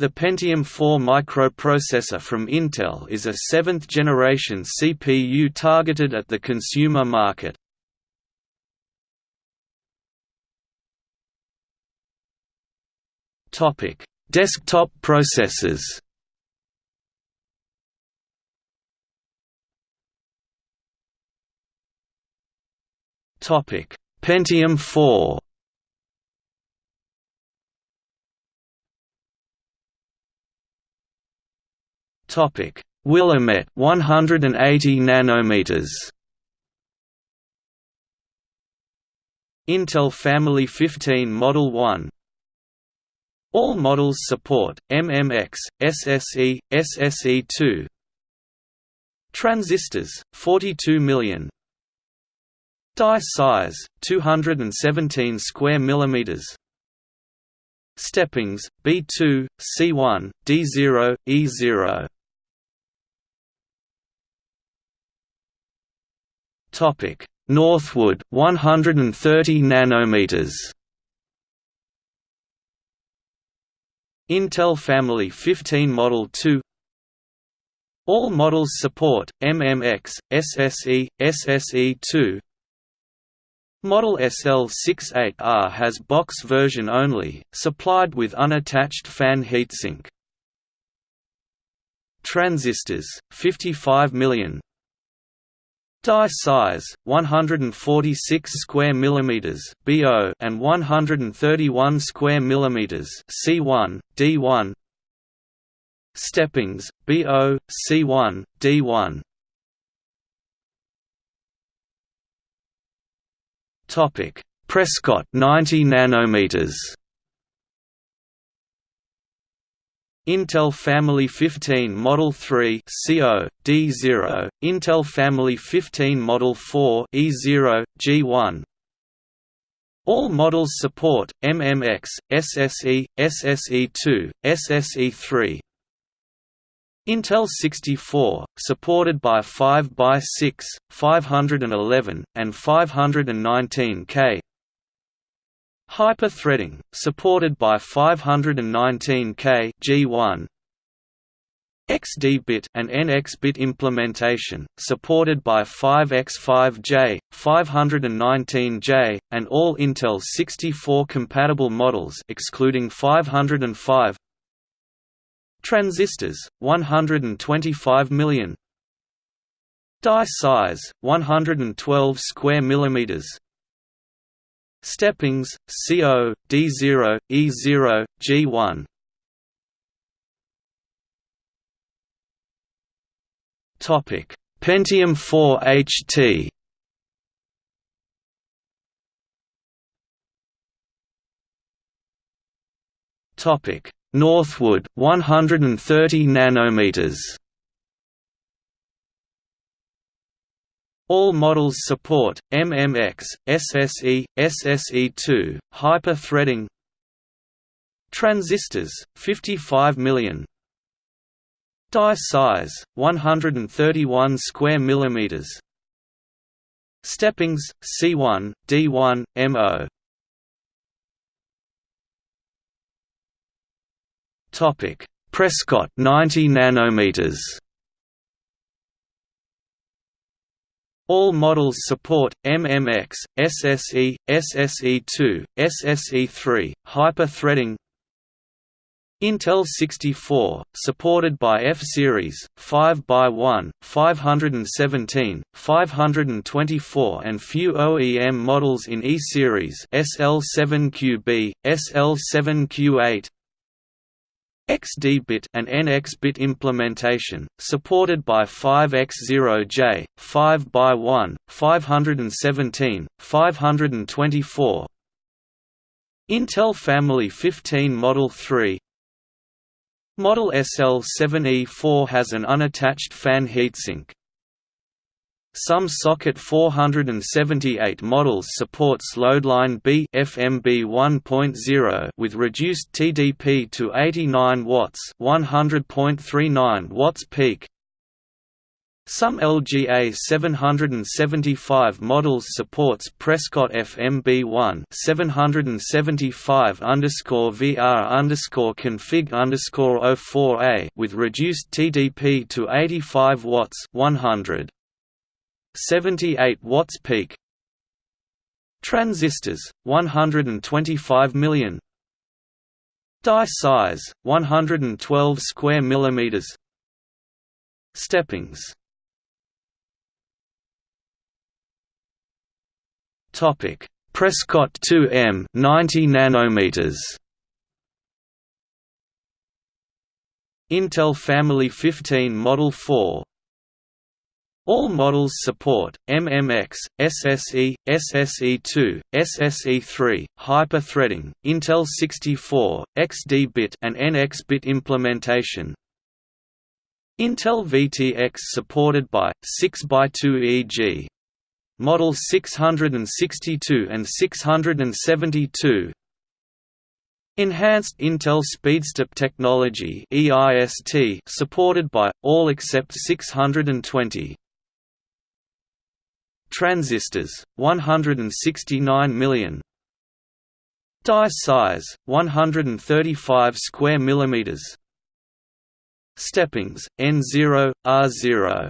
The Pentium 4 microprocessor from Intel is a seventh-generation CPU targeted at the consumer market. Desktop processors Pentium 4 Topic: Willamette 180 nanometers. Intel Family 15 Model 1 All models support MMX, SSE, SSE2 Transistors 42 million. Die size 217 square millimeters. Steppings B2 C1 D0 E0 Topic: Northwood 130 nanometers. Intel Family 15 Model 2 All models support MMX, SSE, SSE2 Model SL68R has box version only, supplied with unattached fan heatsink. Transistors 55 million Die size 146 square millimeters (BO) and 131 square millimeters (C1, D1). Steppings BO, C1, D1. Topic: Prescott 90 nanometers. Intel Family 15 Model 3 CO, D0, Intel Family 15 Model 4 E0, G1 All models support MMX, SSE, SSE2, SSE3 Intel 64, supported by 5x6, 511, and 519K Hyper-threading, supported by 519K G1 XD-bit and NX-bit implementation, supported by 5X5J, 519J, and all Intel 64 compatible models excluding 505 Transistors, 125 million Die size, 112 square millimeters Steppings, CO, D0, E0, G1 Topic. Pentium 4 HT Topic: Northwood 130 nanometers. All models support MMX, SSE, SSE2, hyper-threading. Transistors 55 million. Die size 131 square millimeters. Steppings C1, D1, MO. Topic: Prescott 90 nanometers. All models support MMX, SSE, SSE2, SSE3, hyper-threading. Intel 64, supported by F-Series, 5x1, 517, 524 and few OEM models in E-Series SL7QB, SL7Q8, XD-bit and NX-bit implementation, supported by 5X0J, 5x1, 517, 524 Intel Family 15 Model 3 Model SL7E4 has an unattached fan heatsink, some Socket 478 models supports Loadline B FMB 1.0 with reduced TDP to 89 watts, 100.39 watts peak. Some LGA 775 models supports Prescott FMB1 775 underscore VR underscore config underscore 04A with reduced TDP to 85 watts 100 78 watts peak. Transistors 125 million. Die size 112 square millimeters. Steppings Topic: Prescott 2M 90 nanometers. Intel Family 15 Model 4 all models support MMX, SSE, SSE2, SSE3, hyper-threading, Intel 64, XD-bit and NX-bit implementation. Intel VTX supported by 6x2 EG, Model 662 and 672 Enhanced Intel SpeedStep technology EIST supported by, all except 620 Transistors, 169 million Die size, 135 square millimeters Steppings, N0, R0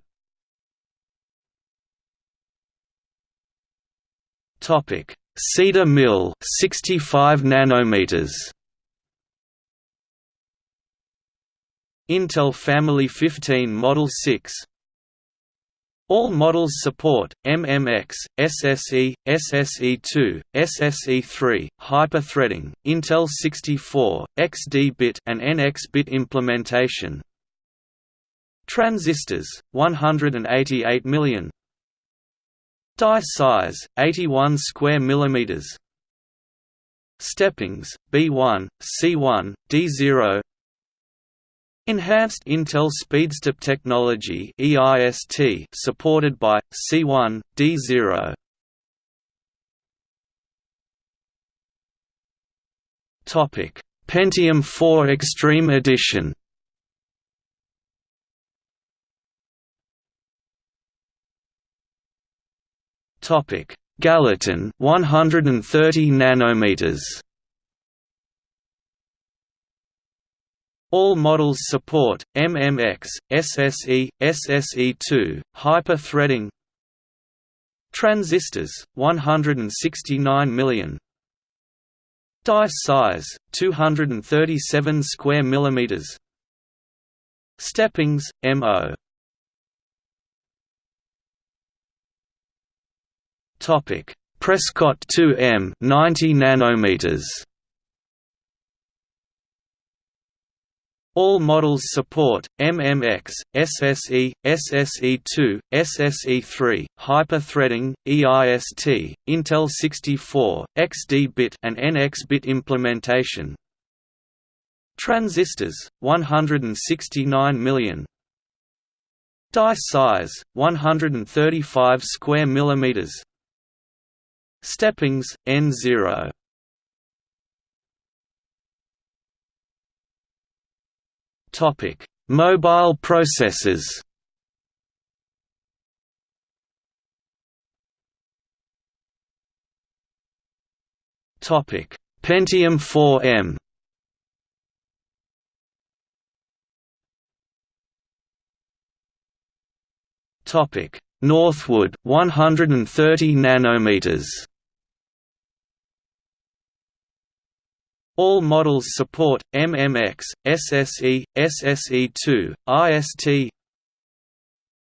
Topic: Cedar Mill, 65 nanometers. Intel Family 15 Model 6. All models support MMX, SSE, SSE2, SSE3, hyper-threading, Intel 64, XD-bit and NX-bit implementation. Transistors 188 million Die size 81 square millimeters. Steppings B1, C1, D0. Enhanced Intel SpeedStep technology (EIST) supported by C1, D0. Topic: Pentium 4 Extreme Edition. Topic: Gallatin 130 nanometers. All models support MMX, SSE, SSE2, hyper-threading. Transistors 169 million. Die size 237 square millimeters. Steppings MO Topic: Prescott 2M 90 nanometers. All models support MMX, SSE, SSE2, SSE3, hyper-threading, EIST, Intel 64, XD-bit and NX-bit implementation. Transistors 169 million. Die size 135 square millimeters. Steppings, N0 Topic: Mobile processors. Topic: Pentium 4M. Topic: Northwood 130 nanometers. All models support MMX, SSE, SSE2, IST.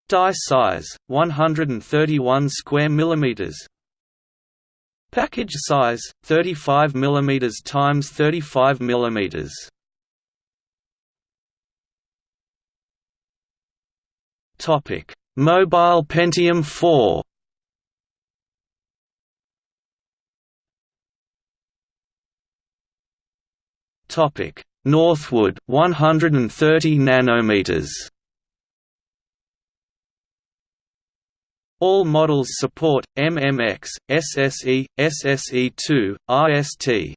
Die size 131 square millimeters. Package size 35 millimeters times 35 millimeters. Topic: Mobile Pentium 4. Topic: Northwood 130 nanometers. All models support MMX, SSE, SSE2, IST.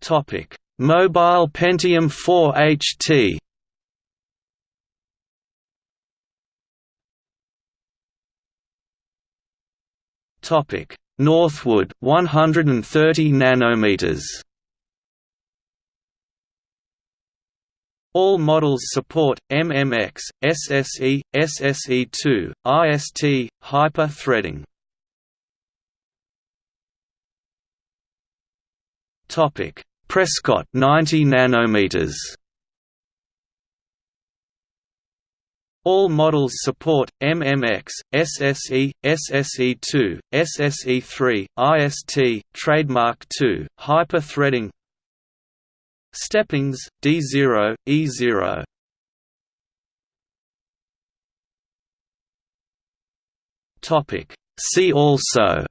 Topic: Mobile Pentium 4 HT Topic: Northwood 130 nanometers. All models support MMX, SSE, SSE2, IST, hyper-threading. Topic: Prescott 90 nanometers. All models support MMX, SSE, SSE2, SSE3, IST, Trademark 2, hyper-threading Steppings, D0, E0 See also.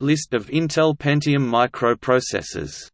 List of Intel Pentium microprocessors